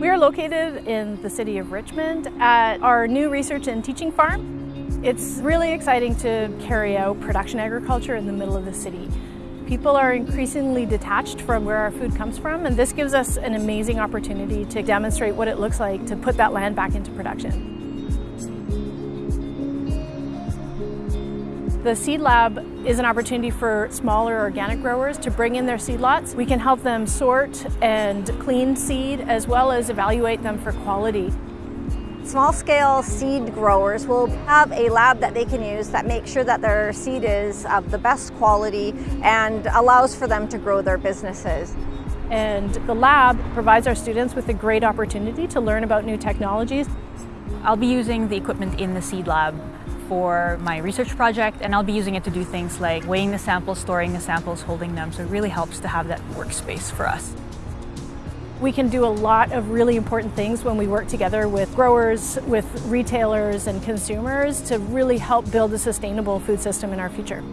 We are located in the city of Richmond at our new research and teaching farm. It's really exciting to carry out production agriculture in the middle of the city. People are increasingly detached from where our food comes from and this gives us an amazing opportunity to demonstrate what it looks like to put that land back into production. The Seed Lab is an opportunity for smaller organic growers to bring in their seed lots. We can help them sort and clean seed as well as evaluate them for quality. Small-scale seed growers will have a lab that they can use that makes sure that their seed is of the best quality and allows for them to grow their businesses. And the lab provides our students with a great opportunity to learn about new technologies. I'll be using the equipment in the seed lab for my research project and I'll be using it to do things like weighing the samples, storing the samples, holding them, so it really helps to have that workspace for us. We can do a lot of really important things when we work together with growers, with retailers and consumers to really help build a sustainable food system in our future.